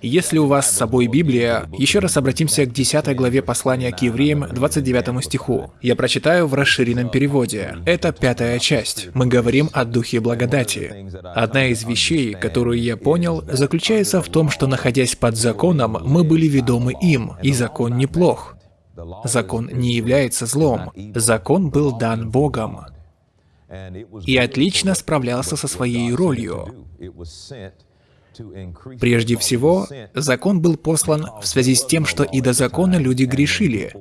Если у вас с собой Библия, еще раз обратимся к 10 главе послания к евреям, 29 стиху. Я прочитаю в расширенном переводе. Это пятая часть. Мы говорим о Духе Благодати. Одна из вещей, которую я понял, заключается в том, что находясь под законом, мы были ведомы им, и закон неплох. Закон не является злом. Закон был дан Богом. И отлично справлялся со своей ролью. Прежде всего, закон был послан в связи с тем, что и до закона люди грешили,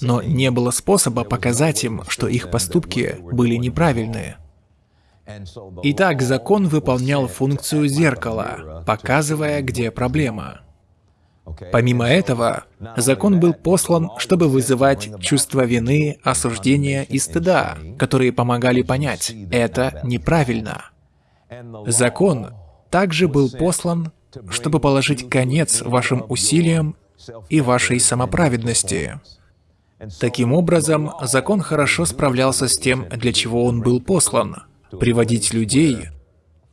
но не было способа показать им, что их поступки были неправильные. Итак, закон выполнял функцию зеркала, показывая, где проблема. Помимо этого, закон был послан, чтобы вызывать чувство вины, осуждения и стыда, которые помогали понять, это неправильно. Закон также был послан, чтобы положить конец вашим усилиям и вашей самоправедности. Таким образом, закон хорошо справлялся с тем, для чего он был послан — приводить людей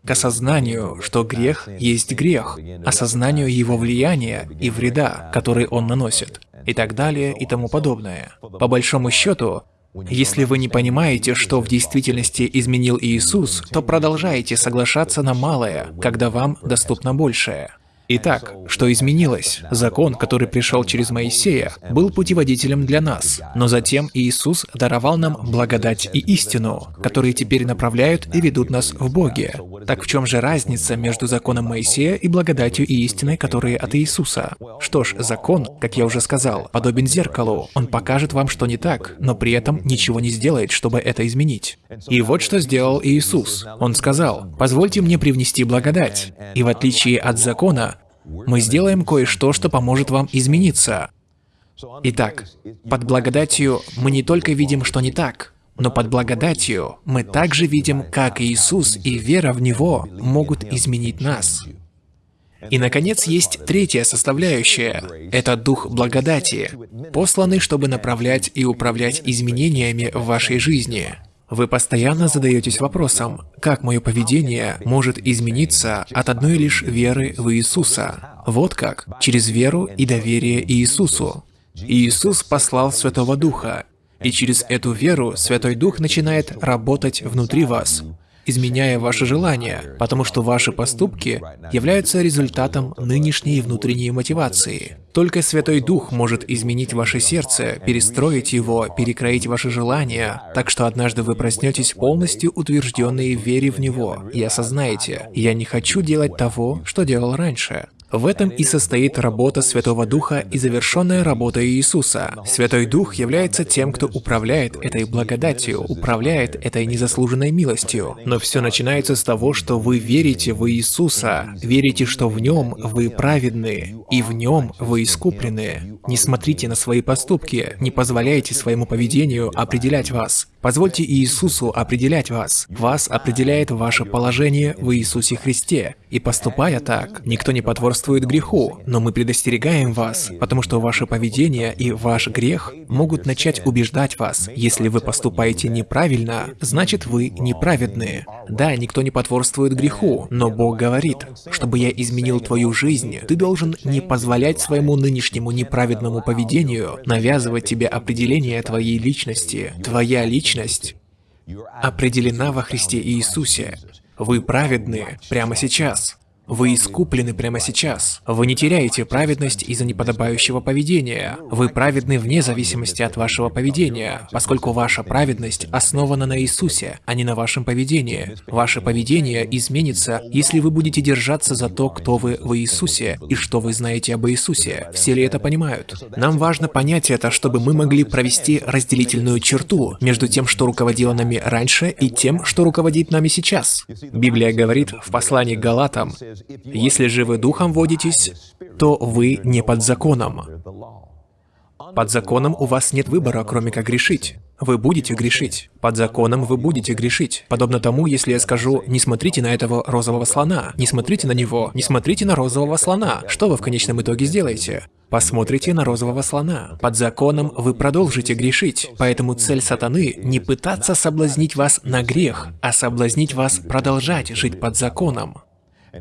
к осознанию, что грех есть грех, осознанию его влияния и вреда, который он наносит, и так далее и тому подобное. По большому счету, если вы не понимаете, что в действительности изменил Иисус, то продолжаете соглашаться на малое, когда вам доступно большее. Итак, что изменилось? Закон, который пришел через Моисея, был путеводителем для нас, но затем Иисус даровал нам благодать и истину, которые теперь направляют и ведут нас в Боге. Так в чем же разница между законом Моисея и благодатью и истиной, которые от Иисуса? Что ж, закон, как я уже сказал, подобен зеркалу. Он покажет вам, что не так, но при этом ничего не сделает, чтобы это изменить. И вот что сделал Иисус. Он сказал, «Позвольте мне привнести благодать». И в отличие от закона, мы сделаем кое-что, что поможет вам измениться. Итак, под благодатью мы не только видим, что не так, но под благодатью мы также видим, как Иисус и вера в Него могут изменить нас. И, наконец, есть третья составляющая – это Дух Благодати, посланный, чтобы направлять и управлять изменениями в вашей жизни. Вы постоянно задаетесь вопросом, как мое поведение может измениться от одной лишь веры в Иисуса? Вот как, через веру и доверие Иисусу. Иисус послал Святого Духа, и через эту веру Святой Дух начинает работать внутри вас, изменяя ваши желания, потому что ваши поступки являются результатом нынешней внутренней мотивации. Только Святой Дух может изменить ваше сердце, перестроить его, перекроить ваши желания, так что однажды вы проснетесь полностью утвержденные в вере в Него и осознаете, «Я не хочу делать того, что делал раньше». В этом и состоит работа Святого Духа и завершенная работа Иисуса. Святой Дух является тем, кто управляет этой благодатью, управляет этой незаслуженной милостью. Но все начинается с того, что вы верите в Иисуса, верите, что в Нем вы праведны, и в Нем вы искуплены. Не смотрите на свои поступки, не позволяйте своему поведению определять вас. Позвольте Иисусу определять вас. Вас определяет ваше положение в Иисусе Христе. И поступая так, никто не потворствует греху, но мы предостерегаем вас, потому что ваше поведение и ваш грех могут начать убеждать вас. Если вы поступаете неправильно, значит вы неправедны. Да, никто не потворствует греху, но Бог говорит, чтобы я изменил твою жизнь, ты должен не позволять своему нынешнему неправедному поведению навязывать тебе определение твоей личности. Твоя личность личность определена во Христе Иисусе. Вы праведны прямо сейчас. Вы искуплены прямо сейчас. Вы не теряете праведность из-за неподобающего поведения. Вы праведны вне зависимости от вашего поведения, поскольку ваша праведность основана на Иисусе, а не на вашем поведении. Ваше поведение изменится, если вы будете держаться за то, кто вы в Иисусе и что вы знаете об Иисусе. Все ли это понимают? Нам важно понять это, чтобы мы могли провести разделительную черту между тем, что руководило нами раньше, и тем, что руководит нами сейчас. Библия говорит в послании к Галатам, если же вы духом водитесь, то вы не под законом. Под законом у вас нет выбора, кроме как грешить. Вы будете грешить. Под законом вы будете грешить. Подобно тому, если я скажу, не смотрите на этого розового слона, не смотрите на него, не смотрите на розового слона, что вы в конечном итоге сделаете? Посмотрите на розового слона. Под законом вы продолжите грешить. Поэтому цель сатаны не пытаться соблазнить вас на грех, а соблазнить вас продолжать жить под законом.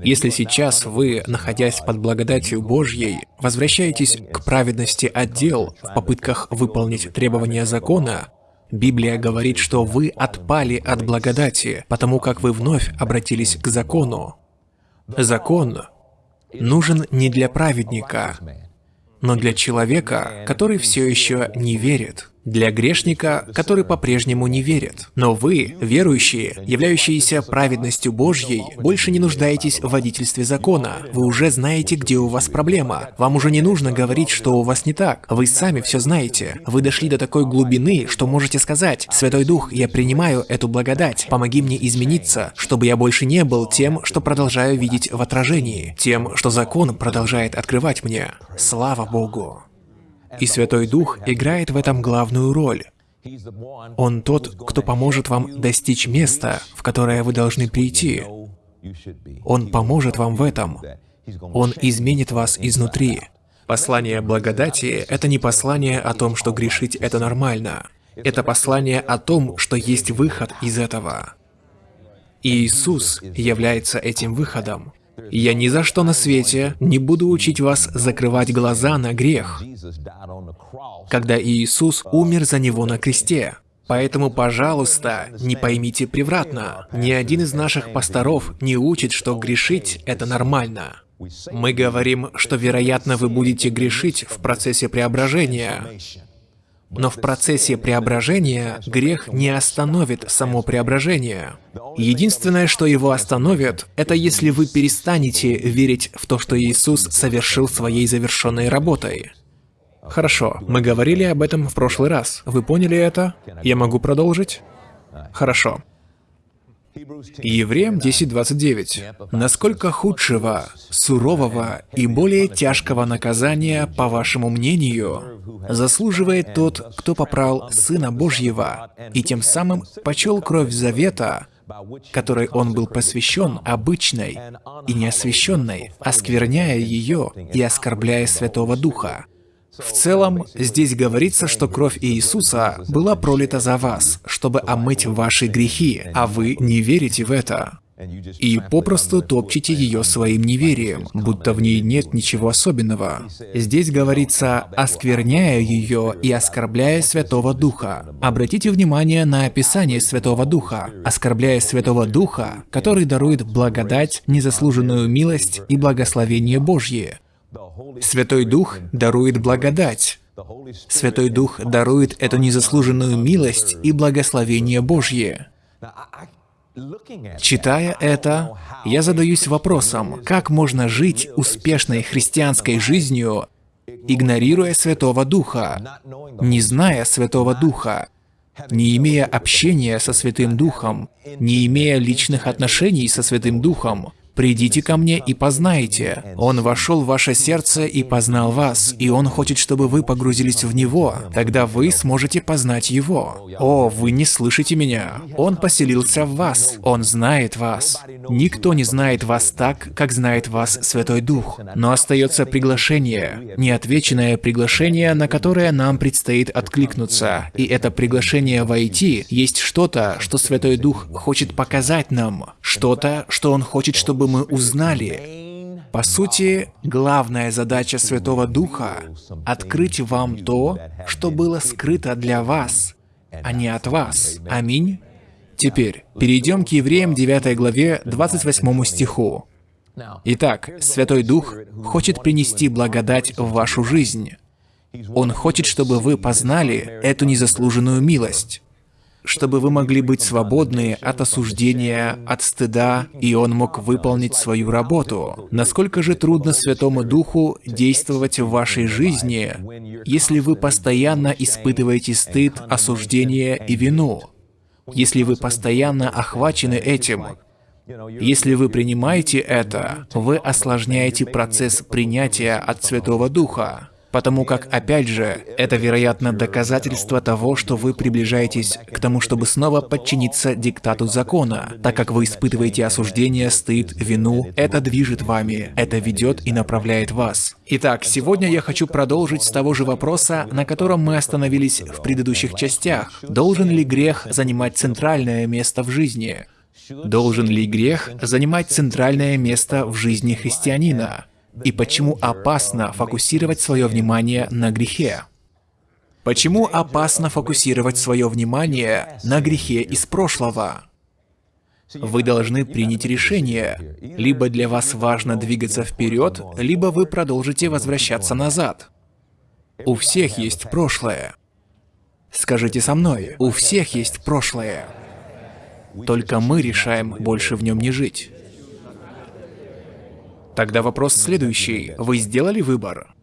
Если сейчас вы, находясь под благодатью Божьей, возвращаетесь к праведности отдел в попытках выполнить требования закона, Библия говорит, что вы отпали от благодати, потому как вы вновь обратились к закону. Закон нужен не для праведника, но для человека, который все еще не верит для грешника, который по-прежнему не верит. Но вы, верующие, являющиеся праведностью Божьей, больше не нуждаетесь в водительстве закона. Вы уже знаете, где у вас проблема. Вам уже не нужно говорить, что у вас не так. Вы сами все знаете. Вы дошли до такой глубины, что можете сказать, «Святой Дух, я принимаю эту благодать. Помоги мне измениться, чтобы я больше не был тем, что продолжаю видеть в отражении, тем, что закон продолжает открывать мне. Слава Богу!» И Святой Дух играет в этом главную роль. Он тот, кто поможет вам достичь места, в которое вы должны прийти. Он поможет вам в этом. Он изменит вас изнутри. Послание благодати — это не послание о том, что грешить — это нормально. Это послание о том, что есть выход из этого. И Иисус является этим выходом. Я ни за что на свете не буду учить вас закрывать глаза на грех, когда Иисус умер за него на кресте. Поэтому, пожалуйста, не поймите превратно. Ни один из наших пасторов не учит, что грешить — это нормально. Мы говорим, что, вероятно, вы будете грешить в процессе преображения. Но в процессе преображения грех не остановит само преображение. Единственное, что его остановит, это если вы перестанете верить в то, что Иисус совершил своей завершенной работой. Хорошо, мы говорили об этом в прошлый раз. Вы поняли это? Я могу продолжить? Хорошо. Евреям 10.29. «Насколько худшего, сурового и более тяжкого наказания, по вашему мнению, заслуживает тот, кто попрал Сына Божьего и тем самым почел кровь завета, которой он был посвящен обычной и неосвященной, оскверняя ее и оскорбляя Святого Духа, в целом, здесь говорится, что кровь Иисуса была пролита за вас, чтобы омыть ваши грехи, а вы не верите в это. И попросту топчете ее своим неверием, будто в ней нет ничего особенного. Здесь говорится, оскверняя ее и оскорбляя Святого Духа. Обратите внимание на описание Святого Духа. Оскорбляя Святого Духа, который дарует благодать, незаслуженную милость и благословение Божье. Святой Дух дарует благодать. Святой Дух дарует эту незаслуженную милость и благословение Божье. Читая это, я задаюсь вопросом, как можно жить успешной христианской жизнью, игнорируя Святого Духа, не зная Святого Духа, не имея общения со Святым Духом, не имея личных отношений со Святым Духом, «Придите ко мне и познайте. Он вошел в ваше сердце и познал вас, и Он хочет, чтобы вы погрузились в Него. Тогда вы сможете познать Его. О, вы не слышите меня. Он поселился в вас. Он знает вас. Никто не знает вас так, как знает вас Святой Дух. Но остается приглашение, неотвеченное приглашение, на которое нам предстоит откликнуться. И это приглашение войти есть что-то, что Святой Дух хочет показать нам. Что-то, что Он хочет, чтобы мы узнали. По сути, главная задача Святого Духа — открыть вам то, что было скрыто для вас, а не от вас. Аминь. Теперь, перейдем к Евреям 9 главе 28 стиху. Итак, Святой Дух хочет принести благодать в вашу жизнь. Он хочет, чтобы вы познали эту незаслуженную милость чтобы вы могли быть свободны от осуждения, от стыда, и Он мог выполнить свою работу. Насколько же трудно Святому Духу действовать в вашей жизни, если вы постоянно испытываете стыд, осуждение и вину? Если вы постоянно охвачены этим, если вы принимаете это, вы осложняете процесс принятия от Святого Духа. Потому как, опять же, это, вероятно, доказательство того, что вы приближаетесь к тому, чтобы снова подчиниться диктату закона. Так как вы испытываете осуждение, стыд, вину, это движет вами, это ведет и направляет вас. Итак, сегодня я хочу продолжить с того же вопроса, на котором мы остановились в предыдущих частях. Должен ли грех занимать центральное место в жизни? Должен ли грех занимать центральное место в жизни христианина? И почему опасно фокусировать свое внимание на грехе? Почему опасно фокусировать свое внимание на грехе из прошлого? Вы должны принять решение. Либо для вас важно двигаться вперед, либо вы продолжите возвращаться назад. У всех есть прошлое. Скажите со мной, у всех есть прошлое. Только мы решаем больше в нем не жить. Тогда вопрос следующий. Вы сделали выбор?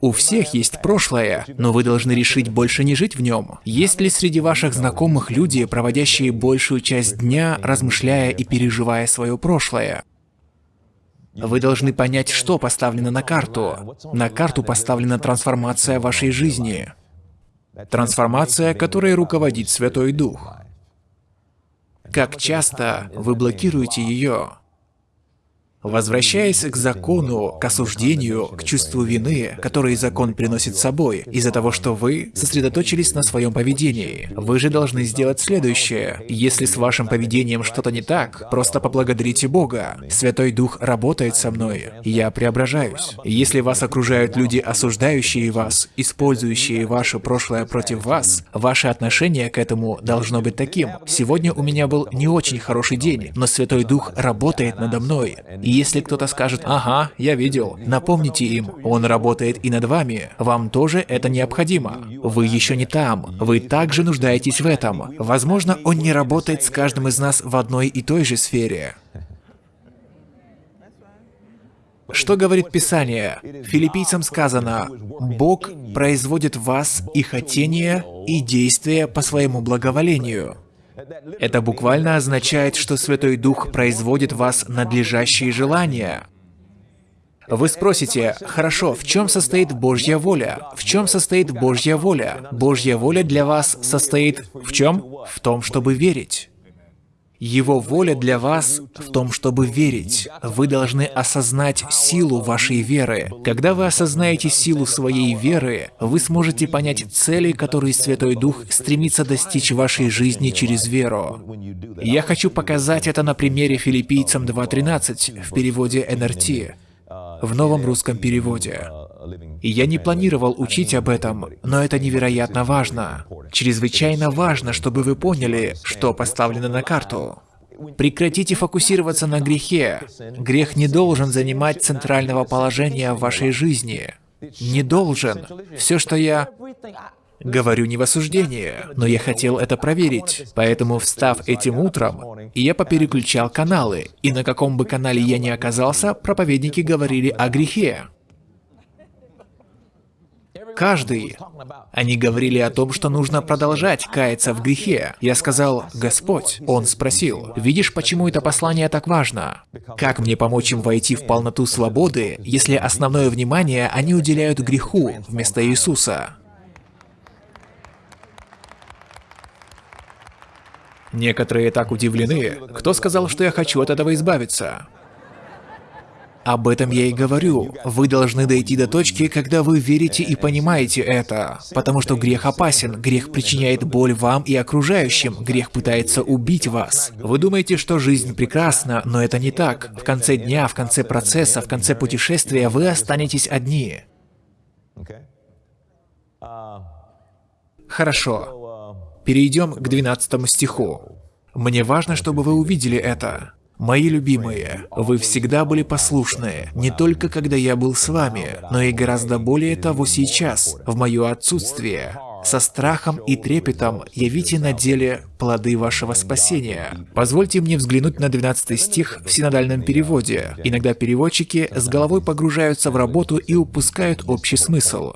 У всех есть прошлое, но вы должны решить больше не жить в нем. Есть ли среди ваших знакомых люди, проводящие большую часть дня, размышляя и переживая свое прошлое? Вы должны понять, что поставлено на карту. На карту поставлена трансформация вашей жизни. Трансформация, которой руководит Святой Дух. Как часто вы блокируете ее? Возвращаясь к закону, к осуждению, к чувству вины, которое закон приносит с собой, из-за того, что вы сосредоточились на своем поведении, вы же должны сделать следующее. Если с вашим поведением что-то не так, просто поблагодарите Бога. Святой Дух работает со мной. Я преображаюсь. Если вас окружают люди, осуждающие вас, использующие ваше прошлое против вас, ваше отношение к этому должно быть таким. Сегодня у меня был не очень хороший день, но Святой Дух работает надо мной. И если кто-то скажет «Ага, я видел», напомните им, он работает и над вами, вам тоже это необходимо. Вы еще не там, вы также нуждаетесь в этом. Возможно, он не работает с каждым из нас в одной и той же сфере. Что говорит Писание? Филиппийцам сказано, «Бог производит в вас и хотение, и действия по своему благоволению». Это буквально означает, что Святой Дух производит в вас надлежащие желания. Вы спросите, хорошо, в чем состоит Божья воля? В чем состоит Божья воля? Божья воля для вас состоит в чем? В том, чтобы верить. Его воля для вас в том, чтобы верить. Вы должны осознать силу вашей веры. Когда вы осознаете силу своей веры, вы сможете понять цели, которые Святой Дух стремится достичь в вашей жизни через веру. Я хочу показать это на примере филиппийцам 2.13 в переводе НРТ, в новом русском переводе. И я не планировал учить об этом, но это невероятно важно. Чрезвычайно важно, чтобы вы поняли, что поставлено на карту. Прекратите фокусироваться на грехе. Грех не должен занимать центрального положения в вашей жизни. Не должен. Все, что я... Говорю не в осуждении, но я хотел это проверить. Поэтому, встав этим утром, я попереключал каналы, и на каком бы канале я ни оказался, проповедники говорили о грехе. Каждый. Они говорили о том, что нужно продолжать каяться в грехе. Я сказал, Господь. Он спросил, видишь, почему это послание так важно? Как мне помочь им войти в полноту свободы, если основное внимание они уделяют греху вместо Иисуса? Некоторые так удивлены. Кто сказал, что я хочу от этого избавиться? Об этом я и говорю. Вы должны дойти до точки, когда вы верите и понимаете это. Потому что грех опасен, грех причиняет боль вам и окружающим, грех пытается убить вас. Вы думаете, что жизнь прекрасна, но это не так. В конце дня, в конце процесса, в конце путешествия вы останетесь одни. Хорошо. Перейдем к 12 стиху. Мне важно, чтобы вы увидели это. Мои любимые, вы всегда были послушны, не только когда я был с вами, но и гораздо более того сейчас, в мое отсутствие. Со страхом и трепетом явите на деле плоды вашего спасения. Позвольте мне взглянуть на 12 стих в синодальном переводе. Иногда переводчики с головой погружаются в работу и упускают общий смысл.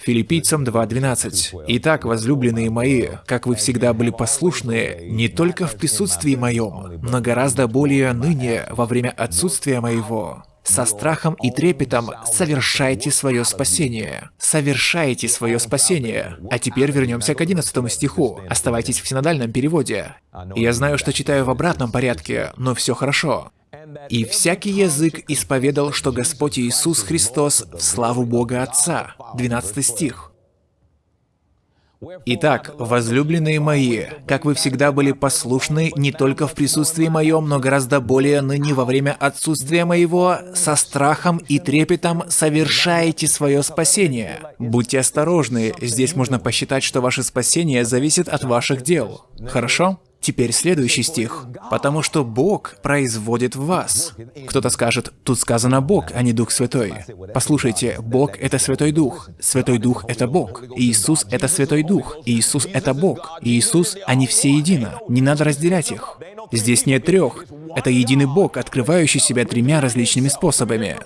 Филиппийцам 2.12. «Итак, возлюбленные мои, как вы всегда были послушны, не только в присутствии моем, но гораздо более ныне, во время отсутствия моего, со страхом и трепетом совершайте свое спасение. Совершайте свое спасение. А теперь вернемся к 11 стиху. Оставайтесь в синодальном переводе. Я знаю, что читаю в обратном порядке, но все хорошо. И всякий язык исповедал, что Господь Иисус Христос в славу Бога Отца. 12 стих. Итак, возлюбленные мои, как вы всегда были послушны не только в присутствии моем, но гораздо более ныне во время отсутствия моего, со страхом и трепетом совершаете свое спасение. Будьте осторожны, здесь можно посчитать, что ваше спасение зависит от ваших дел. Хорошо? Теперь следующий стих. «Потому что Бог производит в вас». Кто-то скажет, тут сказано Бог, а не Дух Святой. Послушайте, Бог — это Святой Дух. Святой Дух — это Бог. Иисус — это Святой Дух. Иисус — это Бог. Иисус, они все едино. Не надо разделять их. Здесь нет трех. Это единый Бог, открывающий себя тремя различными способами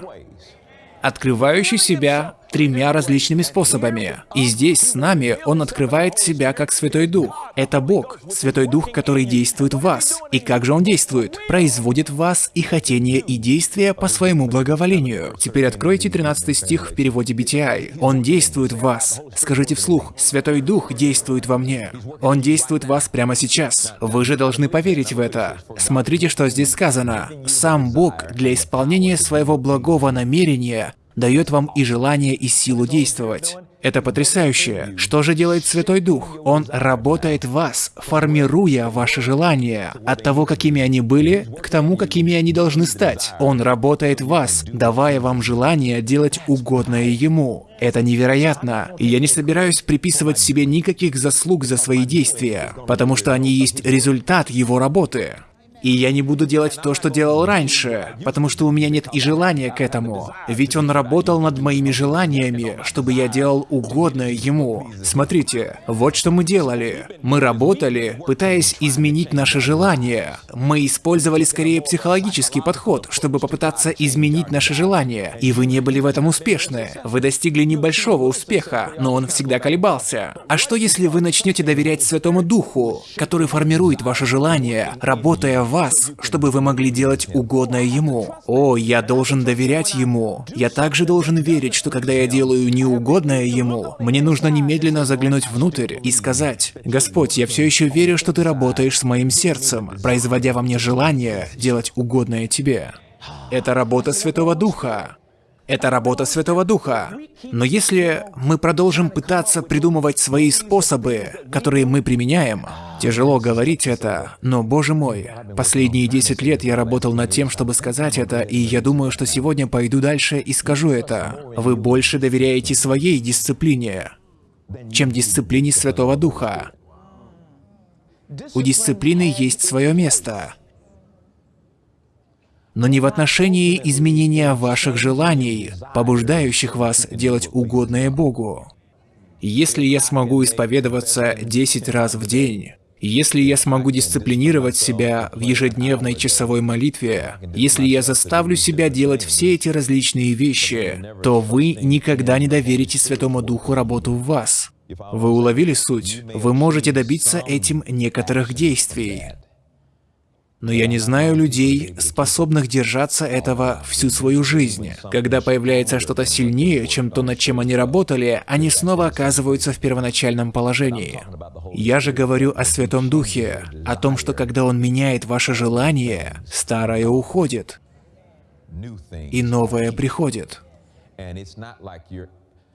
открывающий себя тремя различными способами. И здесь с нами Он открывает себя как Святой Дух. Это Бог, Святой Дух, который действует в вас. И как же Он действует? Производит в вас и хотение, и действия по своему благоволению. Теперь откройте 13 стих в переводе BTI. Он действует в вас. Скажите вслух, Святой Дух действует во мне. Он действует в вас прямо сейчас. Вы же должны поверить в это. Смотрите, что здесь сказано. Сам Бог для исполнения своего благого намерения дает вам и желание, и силу действовать. Это потрясающе. Что же делает Святой Дух? Он работает в вас, формируя ваши желания. От того, какими они были, к тому, какими они должны стать. Он работает в вас, давая вам желание делать угодное Ему. Это невероятно. И я не собираюсь приписывать себе никаких заслуг за свои действия, потому что они есть результат Его работы. И я не буду делать то, что делал раньше, потому что у меня нет и желания к этому. Ведь он работал над моими желаниями, чтобы я делал угодное ему. Смотрите, вот что мы делали. Мы работали, пытаясь изменить наши желания. Мы использовали скорее психологический подход, чтобы попытаться изменить наши желания. И вы не были в этом успешны. Вы достигли небольшого успеха, но он всегда колебался. А что если вы начнете доверять Святому Духу, который формирует ваши желания, работая в вас, чтобы вы могли делать угодное Ему. О, я должен доверять Ему. Я также должен верить, что когда я делаю неугодное Ему, мне нужно немедленно заглянуть внутрь и сказать, «Господь, я все еще верю, что Ты работаешь с моим сердцем, производя во мне желание делать угодное Тебе». Это работа Святого Духа. Это работа Святого Духа. Но если мы продолжим пытаться придумывать свои способы, которые мы применяем, тяжело говорить это, но, боже мой, последние 10 лет я работал над тем, чтобы сказать это, и я думаю, что сегодня пойду дальше и скажу это. Вы больше доверяете своей дисциплине, чем дисциплине Святого Духа. У дисциплины есть свое место но не в отношении изменения ваших желаний, побуждающих вас делать угодное Богу. Если я смогу исповедоваться 10 раз в день, если я смогу дисциплинировать себя в ежедневной часовой молитве, если я заставлю себя делать все эти различные вещи, то вы никогда не доверите Святому Духу работу в вас. Вы уловили суть? Вы можете добиться этим некоторых действий. Но я не знаю людей, способных держаться этого всю свою жизнь. Когда появляется что-то сильнее, чем то, над чем они работали, они снова оказываются в первоначальном положении. Я же говорю о Святом Духе, о том, что когда Он меняет ваше желание, старое уходит, и новое приходит.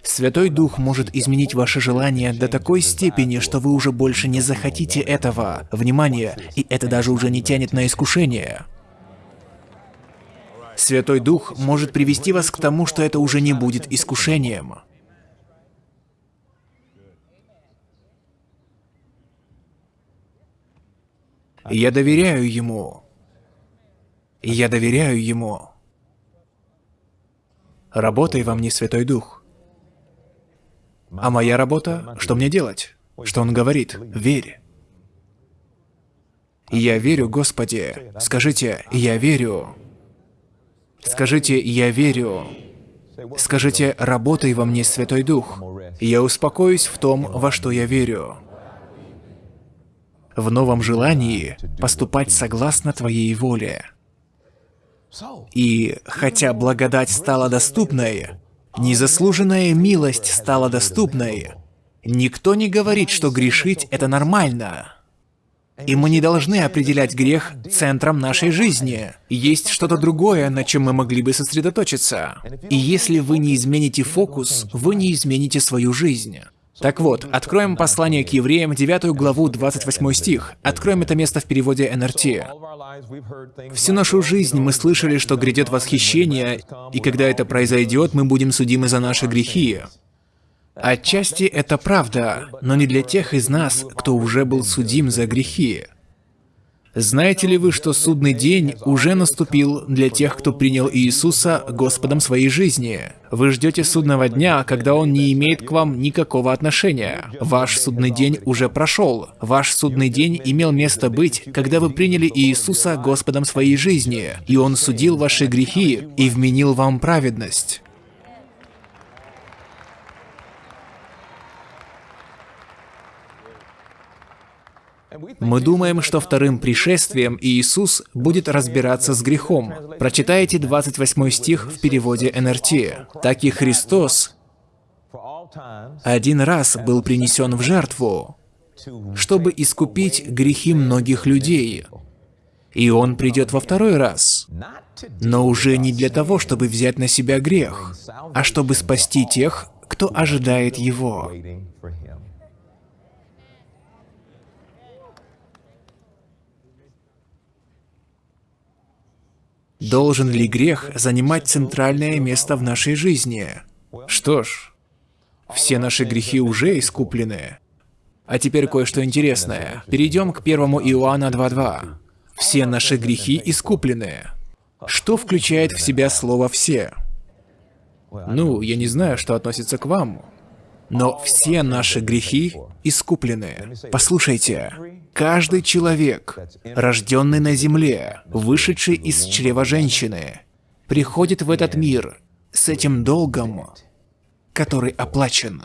Святой Дух может изменить ваше желание до такой степени, что вы уже больше не захотите этого. Внимание, и это даже уже не тянет на искушение. Святой Дух может привести вас к тому, что это уже не будет искушением. Я доверяю Ему. Я доверяю Ему. Работай во мне, Святой Дух. А моя работа, что мне делать? Что он говорит? Верь. Я верю, Господи. Скажите, я верю. Скажите, я верю. Скажите, работай во мне, Святой Дух. Я успокоюсь в том, во что я верю. В новом желании поступать согласно Твоей воле. И хотя благодать стала доступной, Незаслуженная милость стала доступной. Никто не говорит, что грешить — это нормально. И мы не должны определять грех центром нашей жизни. Есть что-то другое, на чем мы могли бы сосредоточиться. И если вы не измените фокус, вы не измените свою жизнь. Так вот, откроем послание к евреям, 9 главу, 28 стих. Откроем это место в переводе НРТ. Всю нашу жизнь мы слышали, что грядет восхищение, и когда это произойдет, мы будем судимы за наши грехи. Отчасти это правда, но не для тех из нас, кто уже был судим за грехи. Знаете ли вы, что судный день уже наступил для тех, кто принял Иисуса Господом своей жизни? Вы ждете судного дня, когда Он не имеет к вам никакого отношения. Ваш судный день уже прошел. Ваш судный день имел место быть, когда вы приняли Иисуса Господом своей жизни, и Он судил ваши грехи и вменил вам праведность. Мы думаем, что вторым пришествием Иисус будет разбираться с грехом. Прочитайте 28 стих в переводе НРТ. «Так и Христос один раз был принесен в жертву, чтобы искупить грехи многих людей. И Он придет во второй раз, но уже не для того, чтобы взять на себя грех, а чтобы спасти тех, кто ожидает Его. Должен ли грех занимать центральное место в нашей жизни? Что ж, все наши грехи уже искуплены. А теперь кое-что интересное. Перейдем к 1 Иоанна 2.2. Все наши грехи искуплены. Что включает в себя слово «все»? Ну, я не знаю, что относится к вам, но все наши грехи искуплены. Послушайте, каждый человек, рожденный на земле, вышедший из чрева женщины, приходит в этот мир с этим долгом, который оплачен.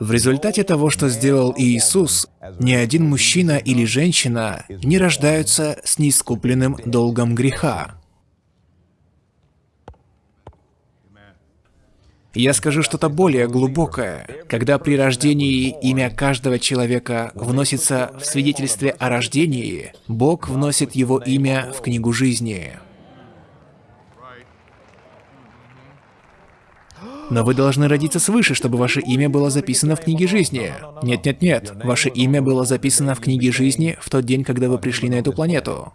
В результате того, что сделал Иисус, ни один мужчина или женщина не рождаются с неискупленным долгом греха. Я скажу что-то более глубокое. Когда при рождении имя каждого человека вносится в свидетельстве о рождении, Бог вносит его имя в книгу жизни. Но вы должны родиться свыше, чтобы ваше имя было записано в книге жизни. Нет-нет-нет, ваше имя было записано в книге жизни в тот день, когда вы пришли на эту планету.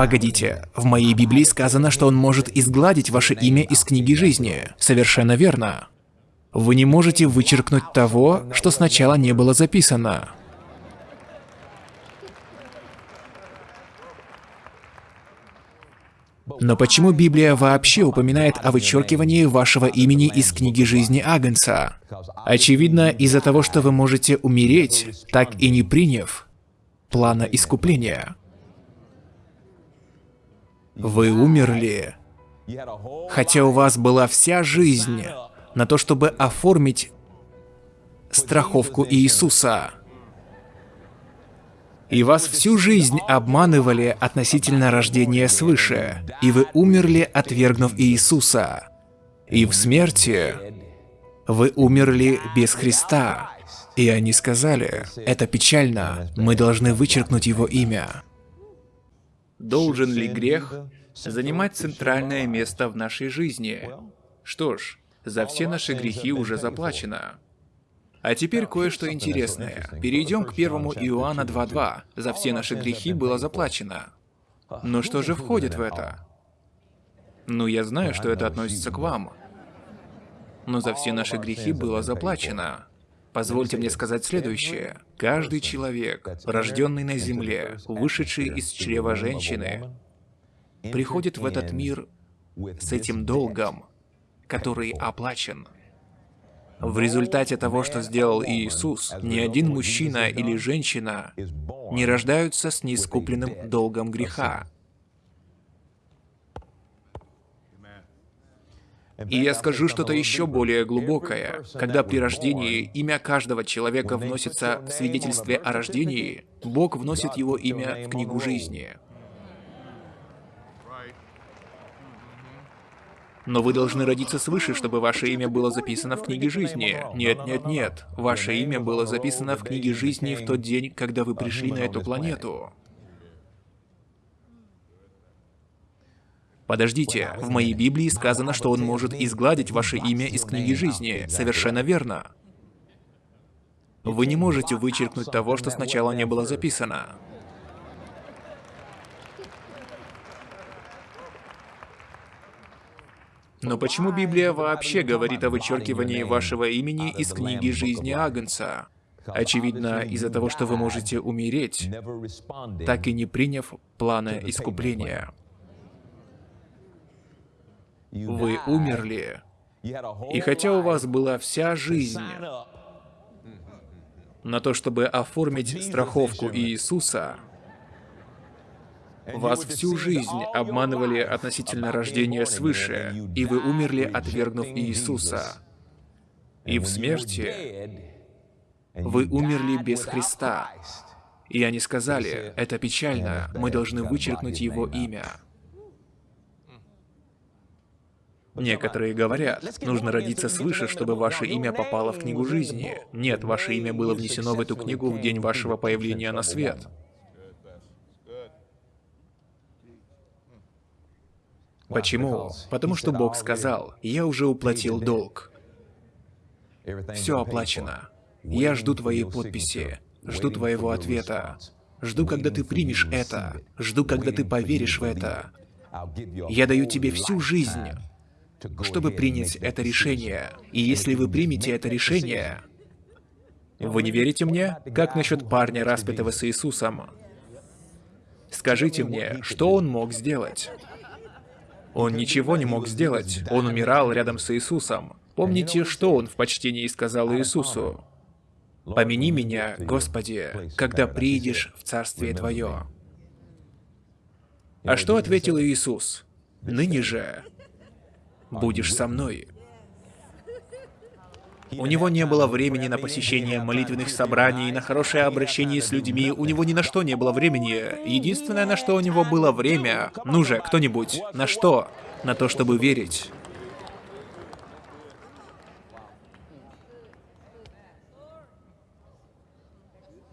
Погодите, в моей Библии сказано, что он может изгладить ваше имя из книги жизни. Совершенно верно. Вы не можете вычеркнуть того, что сначала не было записано. Но почему Библия вообще упоминает о вычеркивании вашего имени из книги жизни Агнца? Очевидно, из-за того, что вы можете умереть, так и не приняв плана искупления. Вы умерли, хотя у вас была вся жизнь на то, чтобы оформить страховку Иисуса. И вас всю жизнь обманывали относительно рождения свыше, и вы умерли, отвергнув Иисуса. И в смерти вы умерли без Христа. И они сказали, это печально, мы должны вычеркнуть его имя. Должен ли грех занимать центральное место в нашей жизни? Что ж, за все наши грехи уже заплачено. А теперь кое-что интересное. Перейдем к 1 Иоанна 2.2. За все наши грехи было заплачено. Но что же входит в это? Ну, я знаю, что это относится к вам. Но за все наши грехи было заплачено. Позвольте мне сказать следующее. Каждый человек, рожденный на земле, вышедший из чрева женщины, приходит в этот мир с этим долгом, который оплачен. В результате того, что сделал Иисус, ни один мужчина или женщина не рождаются с неискупленным долгом греха. И я скажу что-то еще более глубокое. Когда при рождении имя каждого человека вносится в свидетельстве о рождении, Бог вносит его имя в книгу жизни. Но вы должны родиться свыше, чтобы ваше имя было записано в книге жизни. Нет, нет, нет. Ваше имя было записано в книге жизни в тот день, когда вы пришли на эту планету. Подождите, в моей Библии сказано, что он может изгладить ваше имя из книги жизни. Совершенно верно. Вы не можете вычеркнуть того, что сначала не было записано. Но почему Библия вообще говорит о вычеркивании вашего имени из книги жизни Агнца? Очевидно, из-за того, что вы можете умереть, так и не приняв плана искупления. Вы умерли, и хотя у вас была вся жизнь на то, чтобы оформить страховку Иисуса, вас всю жизнь обманывали относительно рождения свыше, и вы умерли, отвергнув Иисуса. И в смерти вы умерли без Христа. И они сказали, это печально, мы должны вычеркнуть его имя. Некоторые говорят, нужно родиться свыше, чтобы ваше имя попало в книгу жизни. Нет, ваше имя было внесено в эту книгу в день вашего появления на свет. Почему? Потому что Бог сказал, я уже уплатил долг. Все оплачено. Я жду твоей подписи, жду твоего ответа. Жду, когда ты примешь это. Жду, когда ты поверишь в это. Я даю тебе всю жизнь, чтобы принять это решение. И если вы примете это решение, вы не верите мне? Как насчет парня, распятого с Иисусом? Скажите мне, что он мог сделать? Он ничего не мог сделать. Он умирал рядом с Иисусом. Помните, что он в почтении сказал Иисусу? «Помяни меня, Господи, когда приидешь в Царствие Твое». А что ответил Иисус? «Ныне же будешь со мной». У него не было времени на посещение молитвенных собраний, на хорошее обращение с людьми, у него ни на что не было времени. Единственное, на что у него было время... Ну же, кто-нибудь, на что? На то, чтобы верить.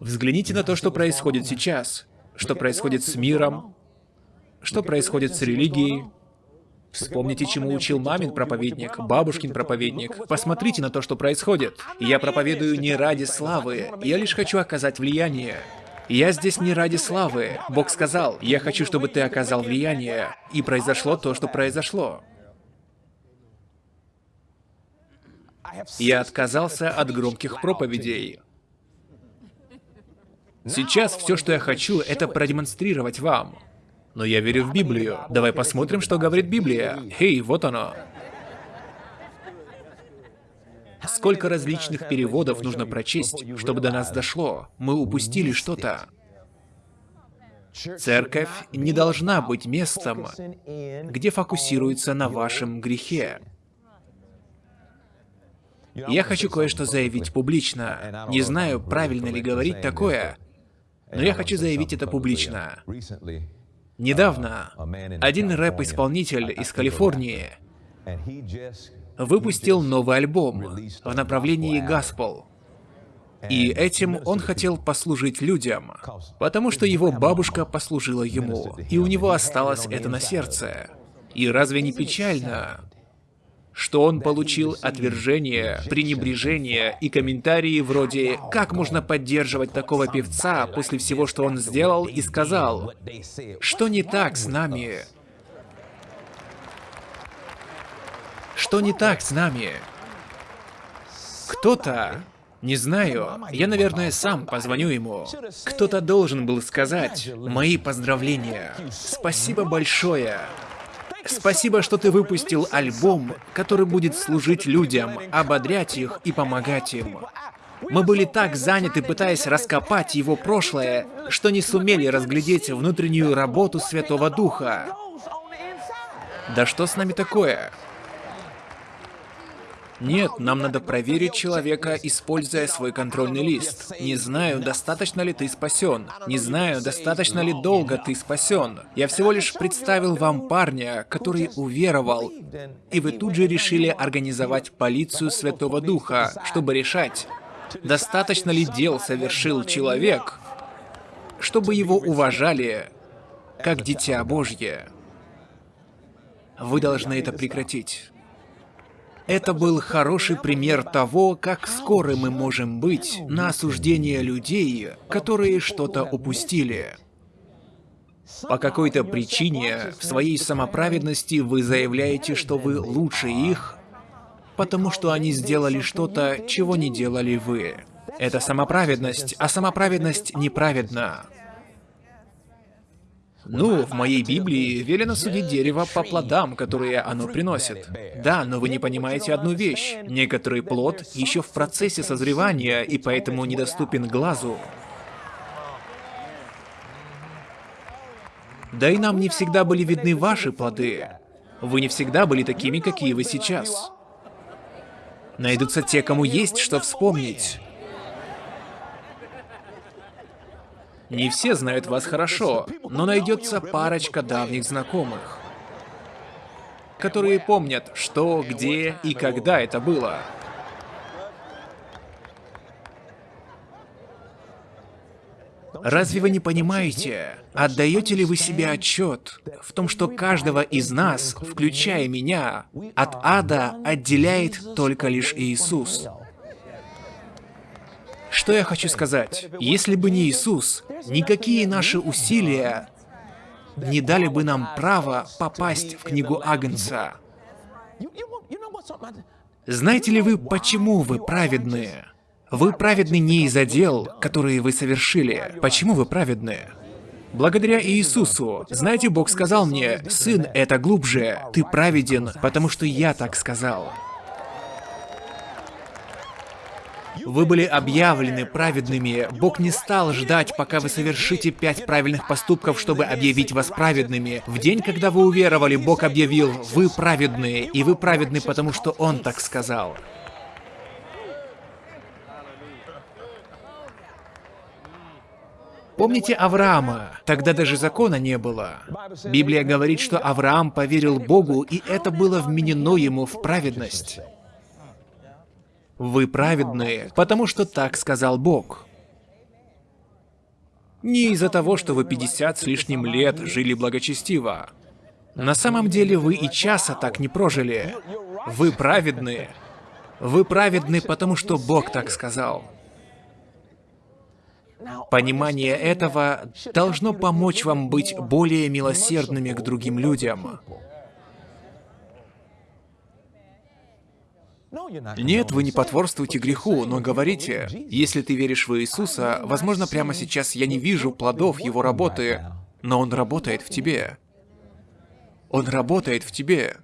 Взгляните на то, что происходит сейчас. Что происходит с миром, что происходит с религией, Вспомните, чему учил мамин проповедник, бабушкин проповедник. Посмотрите на то, что происходит. Я проповедую не ради славы, я лишь хочу оказать влияние. Я здесь не ради славы. Бог сказал, я хочу, чтобы ты оказал влияние. И произошло то, что произошло. Я отказался от громких проповедей. Сейчас все, что я хочу, это продемонстрировать вам. Но я верю в Библию. Давай посмотрим, что говорит Библия. Хей, вот оно. Сколько различных переводов нужно прочесть, чтобы до нас дошло? Мы упустили что-то. Церковь не должна быть местом, где фокусируется на вашем грехе. Я хочу кое-что заявить публично. Не знаю, правильно ли говорить такое, но я хочу заявить это публично. Недавно один рэп-исполнитель из Калифорнии выпустил новый альбом в направлении Гаспол. И этим он хотел послужить людям, потому что его бабушка послужила ему, и у него осталось это на сердце. И разве не печально, что он получил отвержение, пренебрежение и комментарии вроде «Как можно поддерживать такого певца после всего, что он сделал и сказал? Что не так с нами? Что не так с нами? Кто-то не знаю. Я, наверное, сам позвоню ему. Кто-то должен был сказать «Мои поздравления. Спасибо большое». Спасибо, что ты выпустил альбом, который будет служить людям, ободрять их и помогать им. Мы были так заняты, пытаясь раскопать его прошлое, что не сумели разглядеть внутреннюю работу Святого Духа. Да что с нами такое? Нет, нам надо проверить человека, используя свой контрольный лист. Не знаю, достаточно ли ты спасен. Не знаю, достаточно ли долго ты спасен. Я всего лишь представил вам парня, который уверовал, и вы тут же решили организовать полицию Святого Духа, чтобы решать, достаточно ли дел совершил человек, чтобы его уважали как Дитя Божье. Вы должны это прекратить. Это был хороший пример того, как скоро мы можем быть на осуждение людей, которые что-то упустили. По какой-то причине в своей самоправедности вы заявляете, что вы лучше их, потому что они сделали что-то, чего не делали вы. Это самоправедность, а самоправедность неправедна. Ну, в моей Библии велено судить дерево по плодам, которые оно приносит. Да, но вы не понимаете одну вещь. Некоторый плод еще в процессе созревания и поэтому недоступен глазу. Да и нам не всегда были видны ваши плоды. Вы не всегда были такими, какие вы сейчас. Найдутся те, кому есть что вспомнить. Не все знают вас хорошо, но найдется парочка давних знакомых, которые помнят, что, где и когда это было. Разве вы не понимаете, отдаете ли вы себе отчет в том, что каждого из нас, включая меня, от ада отделяет только лишь Иисус? Что я хочу сказать? Если бы не Иисус, никакие наши усилия не дали бы нам право попасть в книгу Агнца. Знаете ли вы, почему вы праведные? Вы праведны не из-за дел, которые вы совершили. Почему вы праведны? Благодаря Иисусу. Знаете, Бог сказал мне, «Сын, это глубже. Ты праведен, потому что я так сказал». Вы были объявлены праведными. Бог не стал ждать, пока вы совершите пять правильных поступков, чтобы объявить вас праведными. В день, когда вы уверовали, Бог объявил, вы праведные, и вы праведны, потому что Он так сказал. Помните Авраама? Тогда даже закона не было. Библия говорит, что Авраам поверил Богу, и это было вменено ему в праведность. Вы праведные, потому что так сказал Бог. Не из-за того, что вы 50 с лишним лет жили благочестиво. На самом деле вы и часа так не прожили. Вы праведные. Вы праведны, потому что Бог так сказал. Понимание этого должно помочь вам быть более милосердными к другим людям. Нет, вы не потворствуете греху, но говорите, если ты веришь в Иисуса, возможно, прямо сейчас я не вижу плодов Его работы, но Он работает в тебе. Он работает в тебе.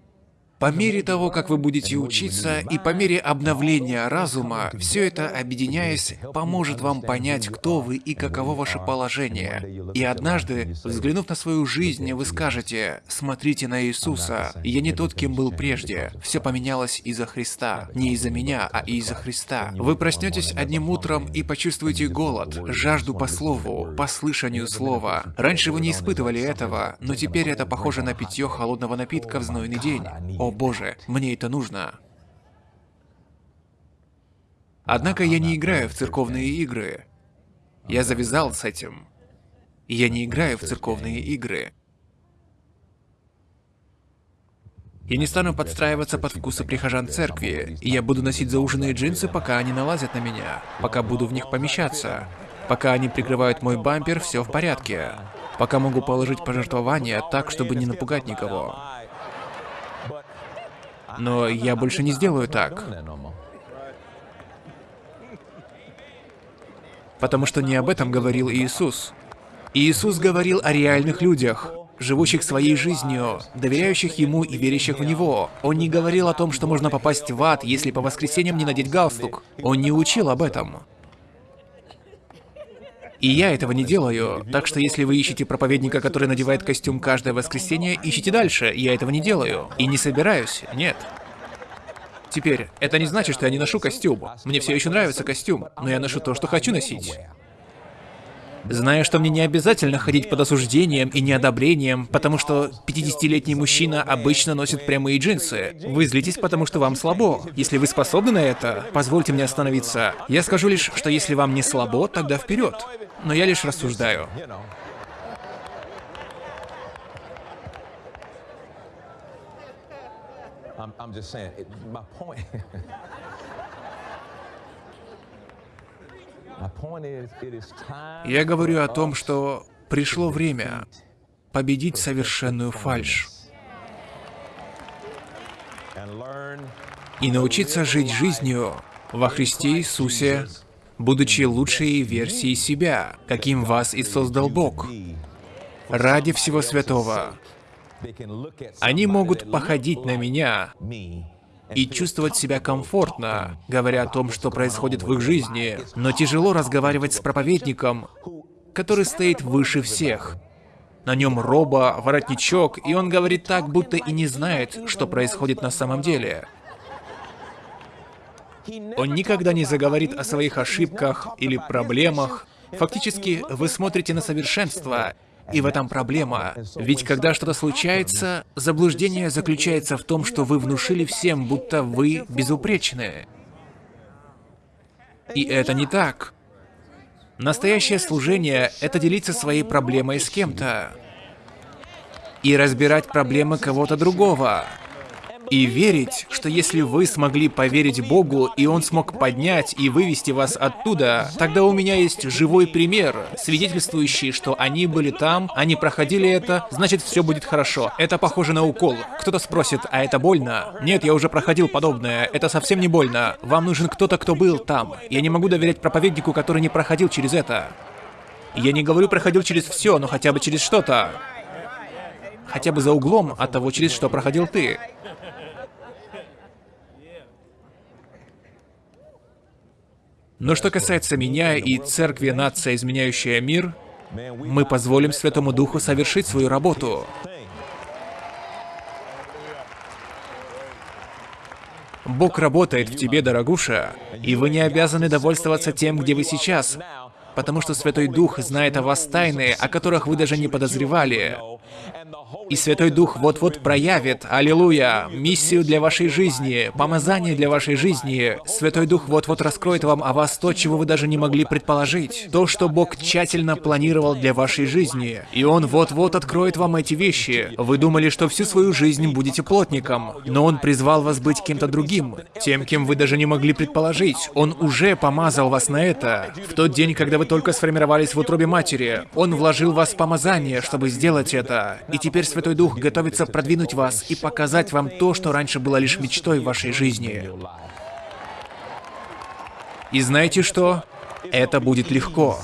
По мере того, как вы будете учиться, и по мере обновления разума, все это, объединяясь, поможет вам понять, кто вы и каково ваше положение. И однажды, взглянув на свою жизнь, вы скажете, «Смотрите на Иисуса, я не тот, кем был прежде. Все поменялось из-за Христа. Не из-за меня, а из-за Христа». Вы проснетесь одним утром и почувствуете голод, жажду по слову, по слышанию слова. Раньше вы не испытывали этого, но теперь это похоже на питье холодного напитка в знойный день. О боже, мне это нужно. Однако я не играю в церковные игры. Я завязал с этим. Я не играю в церковные игры. Я не стану подстраиваться под вкусы прихожан церкви, и я буду носить зауженные джинсы, пока они налазят на меня, пока буду в них помещаться. Пока они прикрывают мой бампер, все в порядке. Пока могу положить пожертвования так, чтобы не напугать никого. Но я больше не сделаю так. Потому что не об этом говорил Иисус. Иисус говорил о реальных людях, живущих своей жизнью, доверяющих Ему и верящих в Него. Он не говорил о том, что можно попасть в ад, если по воскресеньям не надеть галстук. Он не учил об этом. И я этого не делаю. Так что если вы ищете проповедника, который надевает костюм каждое воскресенье, ищите дальше. Я этого не делаю. И не собираюсь. Нет. Теперь, это не значит, что я не ношу костюм. Мне все еще нравится костюм, но я ношу то, что хочу носить. Зная, что мне не обязательно ходить под осуждением и неодобрением, потому что 50-летний мужчина обычно носит прямые джинсы. Вы злитесь, потому что вам слабо. Если вы способны на это, позвольте мне остановиться. Я скажу лишь, что если вам не слабо, тогда вперед. Но я лишь рассуждаю. Я говорю о том, что пришло время победить совершенную фальшь и научиться жить жизнью во Христе Иисусе, будучи лучшей версией себя, каким вас и создал Бог, ради всего святого. Они могут походить на меня и чувствовать себя комфортно, говоря о том, что происходит в их жизни, но тяжело разговаривать с проповедником, который стоит выше всех. На нем роба, воротничок, и он говорит так, будто и не знает, что происходит на самом деле. Он никогда не заговорит о своих ошибках или проблемах. Фактически, вы смотрите на совершенство, и в этом проблема. Ведь когда что-то случается, заблуждение заключается в том, что вы внушили всем, будто вы безупречны. И это не так. Настоящее служение — это делиться своей проблемой с кем-то. И разбирать проблемы кого-то другого. И верить, что если вы смогли поверить Богу, и Он смог поднять и вывести вас оттуда, тогда у меня есть живой пример, свидетельствующий, что они были там, они проходили это, значит все будет хорошо. Это похоже на укол. Кто-то спросит, а это больно? Нет, я уже проходил подобное, это совсем не больно. Вам нужен кто-то, кто был там. Я не могу доверять проповеднику, который не проходил через это. Я не говорю проходил через все, но хотя бы через что-то. Хотя бы за углом от того, через что проходил ты. Но что касается меня и церкви «Нация, изменяющая мир», мы позволим Святому Духу совершить свою работу. Бог работает в тебе, дорогуша, и вы не обязаны довольствоваться тем, где вы сейчас, потому что Святой Дух знает о вас тайны, о которых вы даже не подозревали. И Святой Дух вот-вот проявит, аллилуйя, миссию для вашей жизни, помазание для вашей жизни. Святой Дух вот-вот раскроет вам о вас то, чего вы даже не могли предположить. То, что Бог тщательно планировал для вашей жизни. И Он вот-вот откроет вам эти вещи. Вы думали, что всю свою жизнь будете плотником, но Он призвал вас быть кем-то другим, тем, кем вы даже не могли предположить. Он уже помазал вас на это. В тот день, когда вы только сформировались в утробе матери, Он вложил в вас помазание, чтобы сделать это. И теперь Святой Дух готовится продвинуть вас и показать вам то, что раньше было лишь мечтой в вашей жизни. И знаете что? Это будет легко.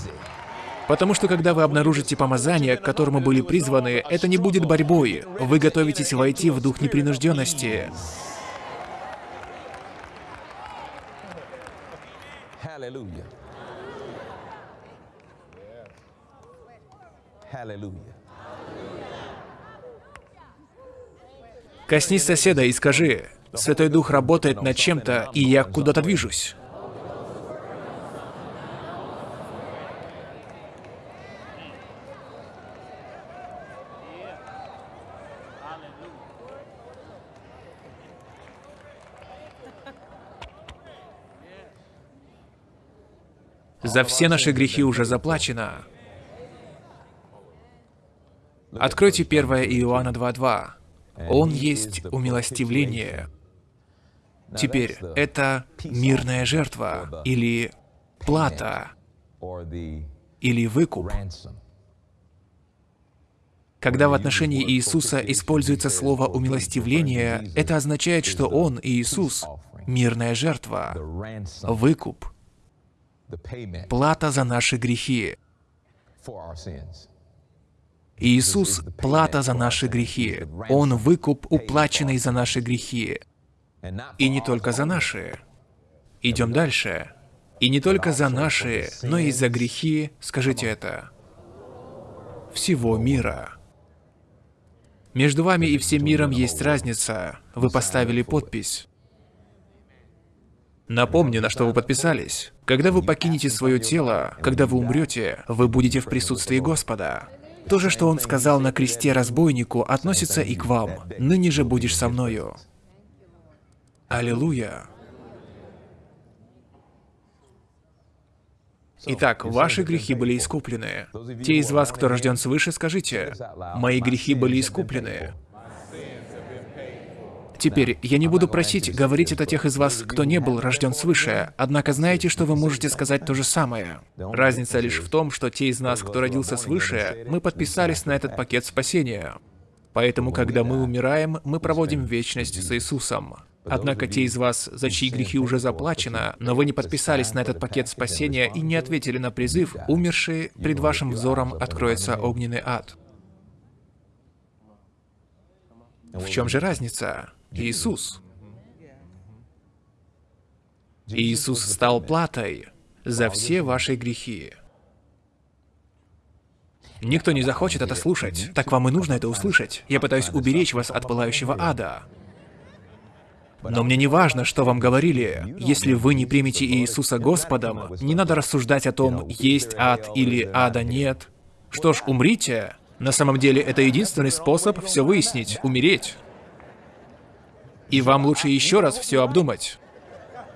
Потому что когда вы обнаружите помазание, к которому были призваны, это не будет борьбой. Вы готовитесь войти в дух непринужденности. Hallelujah. Hallelujah. Коснись соседа и скажи, Святой Дух работает над чем-то, и я куда-то движусь. За все наши грехи уже заплачено. Откройте 1 Иоанна 2.2. Он есть умилостивление. Теперь, это мирная жертва, или плата, или выкуп. Когда в отношении Иисуса используется слово «умилостивление», это означает, что Он, Иисус, мирная жертва, выкуп, плата за наши грехи. Иисус — плата за наши грехи. Он — выкуп, уплаченный за наши грехи. И не только за наши. Идем дальше. И не только за наши, но и за грехи, скажите это, всего мира. Между вами и всем миром есть разница. Вы поставили подпись. Напомню, на что вы подписались. Когда вы покинете свое тело, когда вы умрете, вы будете в присутствии Господа. То же, что он сказал на кресте разбойнику, относится и к вам. «Ныне же будешь со мною». Аллилуйя. Итак, ваши грехи были искуплены. Те из вас, кто рожден свыше, скажите, «Мои грехи были искуплены». Теперь, я не буду просить говорить это тех из вас, кто не был рожден свыше, однако знаете, что вы можете сказать то же самое. Разница лишь в том, что те из нас, кто родился свыше, мы подписались на этот пакет спасения. Поэтому, когда мы умираем, мы проводим вечность с Иисусом. Однако те из вас, за чьи грехи уже заплачено, но вы не подписались на этот пакет спасения и не ответили на призыв, умершие, пред вашим взором откроется огненный ад. В чем же разница? Иисус. Иисус стал платой за все ваши грехи. Никто не захочет это слушать. Так вам и нужно это услышать. Я пытаюсь уберечь вас от пылающего ада. Но мне не важно, что вам говорили. Если вы не примете Иисуса Господом, не надо рассуждать о том, есть ад или ада нет. Что ж, умрите. На самом деле, это единственный способ все выяснить — умереть. И вам лучше еще раз все обдумать.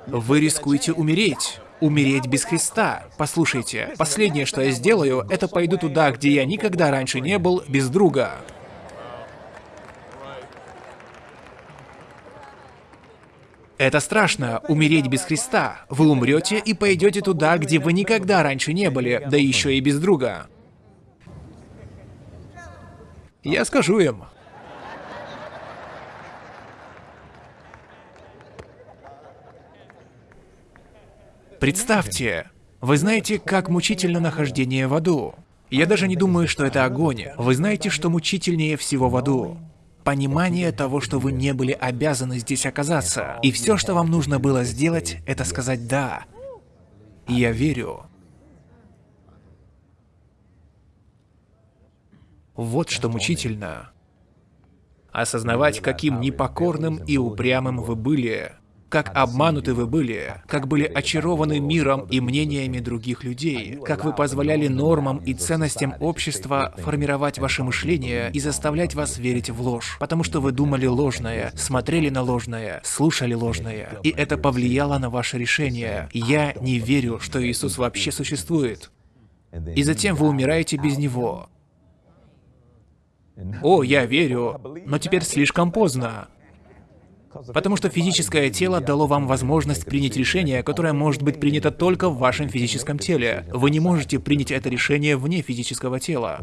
Вы рискуете умереть. Умереть без Христа. Послушайте, последнее, что я сделаю, это пойду туда, где я никогда раньше не был, без друга. Это страшно, умереть без Христа. Вы умрете и пойдете туда, где вы никогда раньше не были, да еще и без друга. Я скажу им. Представьте, вы знаете, как мучительно нахождение в аду. Я даже не думаю, что это огонь. Вы знаете, что мучительнее всего в аду? Понимание того, что вы не были обязаны здесь оказаться. И все, что вам нужно было сделать, это сказать «да». Я верю. Вот что мучительно. Осознавать, каким непокорным и упрямым вы были, как обмануты вы были, как были очарованы миром и мнениями других людей, как вы позволяли нормам и ценностям общества формировать ваше мышление и заставлять вас верить в ложь, потому что вы думали ложное, смотрели на ложное, слушали ложное, и это повлияло на ваше решение. Я не верю, что Иисус вообще существует. И затем вы умираете без Него. О, я верю, но теперь слишком поздно. Потому что физическое тело дало вам возможность принять решение, которое может быть принято только в вашем физическом теле. Вы не можете принять это решение вне физического тела.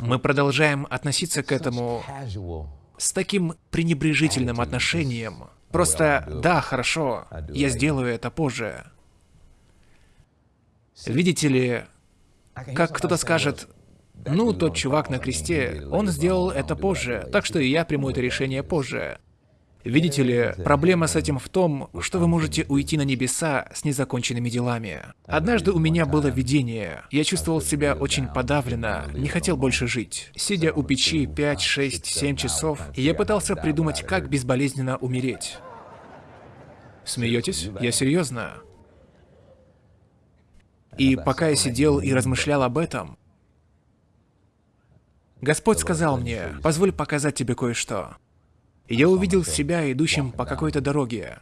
Мы продолжаем относиться к этому с таким пренебрежительным отношением. Просто, да, хорошо, я сделаю это позже. Видите ли, как кто-то скажет, ну, тот чувак на кресте, он сделал это позже, так что и я приму это решение позже. Видите ли, проблема с этим в том, что вы можете уйти на небеса с незаконченными делами. Однажды у меня было видение. Я чувствовал себя очень подавленно, не хотел больше жить. Сидя у печи 5, 6, 7 часов, я пытался придумать, как безболезненно умереть. Смеетесь? Я серьезно. И пока я сидел и размышлял об этом, Господь сказал мне, позволь показать тебе кое-что я увидел себя идущим по какой-то дороге.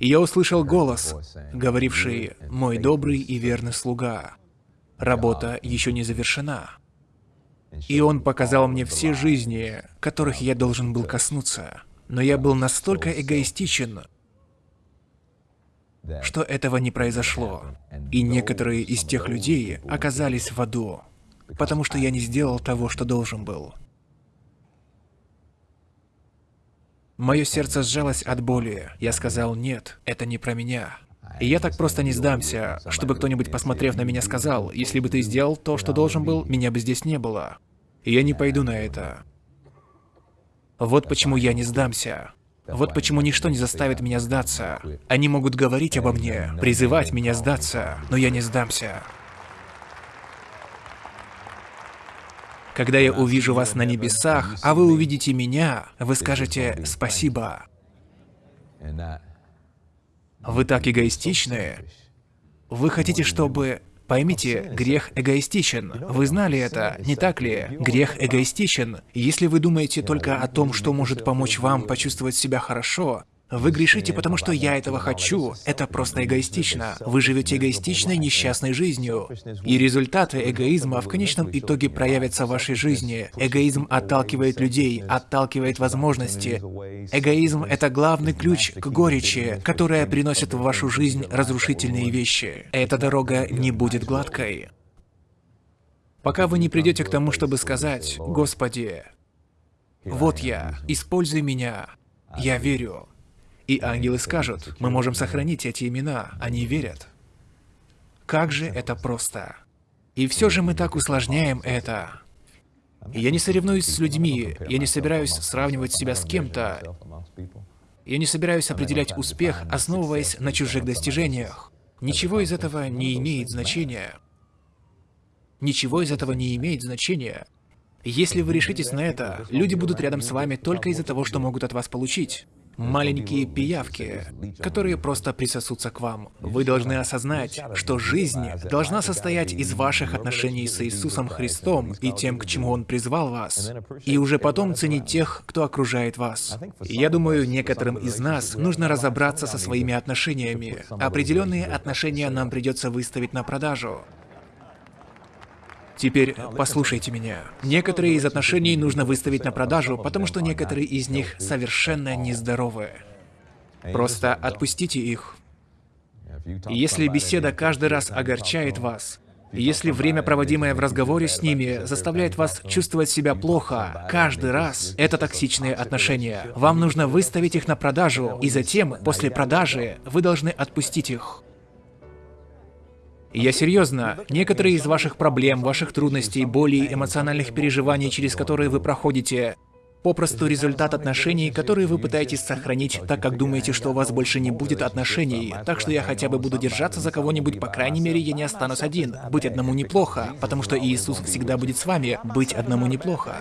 И я услышал голос, говоривший «Мой добрый и верный слуга, работа еще не завершена». И он показал мне все жизни, которых я должен был коснуться. Но я был настолько эгоистичен, что этого не произошло. И некоторые из тех людей оказались в аду, потому что я не сделал того, что должен был. Мое сердце сжалось от боли. Я сказал, нет, это не про меня. И я так просто не сдамся, чтобы кто-нибудь, посмотрев на меня, сказал, если бы ты сделал то, что должен был, меня бы здесь не было. И я не пойду на это. Вот почему я не сдамся. Вот почему ничто не заставит меня сдаться. Они могут говорить обо мне, призывать меня сдаться, но я не сдамся. Когда я увижу вас на небесах, а вы увидите меня, вы скажете «спасибо». Вы так эгоистичны. Вы хотите, чтобы... Поймите, грех эгоистичен. Вы знали это, не так ли? Грех эгоистичен. Если вы думаете только о том, что может помочь вам почувствовать себя хорошо, Вы грешите, потому что я этого хочу. Это просто эгоистично. Вы живете эгоистичной, несчастной жизнью. И результаты эгоизма в конечном итоге проявятся в вашей жизни. Эгоизм отталкивает людей, отталкивает возможности. Эгоизм — это главный ключ к горечи, которая приносит в вашу жизнь разрушительные вещи. Эта дорога не будет гладкой. Пока вы не придете к тому, чтобы сказать, «Господи, вот я, используй меня, я верю». И ангелы скажут, мы можем сохранить эти имена, они верят. Как же это просто. И все же мы так усложняем это. Я не соревнуюсь с людьми, я не собираюсь сравнивать себя с кем-то. Я не собираюсь определять успех, основываясь на чужих достижениях. Ничего из этого не имеет значения. Ничего из этого не имеет значения. Если вы решитесь на это, люди будут рядом с вами только из-за того, что могут от вас получить маленькие пиявки, которые просто присосутся к вам. Вы должны осознать, что жизнь должна состоять из ваших отношений с Иисусом Христом и тем, к чему Он призвал вас, и уже потом ценить тех, кто окружает вас. Я думаю, некоторым из нас нужно разобраться со своими отношениями. Определенные отношения нам придется выставить на продажу. Теперь послушайте меня. Некоторые из отношений нужно выставить на продажу, потому что некоторые из них совершенно нездоровые. Просто отпустите их. если беседа каждый раз огорчает вас, если время, проводимое в разговоре с ними, заставляет вас чувствовать себя плохо каждый раз, это токсичные отношения. Вам нужно выставить их на продажу, и затем, после продажи, вы должны отпустить их. Я серьезно, некоторые из ваших проблем, ваших трудностей, болей, эмоциональных переживаний, через которые вы проходите, попросту результат отношений, которые вы пытаетесь сохранить, так как думаете, что у вас больше не будет отношений. Так что я хотя бы буду держаться за кого-нибудь, по крайней мере, я не останусь один. Быть одному неплохо, потому что Иисус всегда будет с вами. Быть одному неплохо.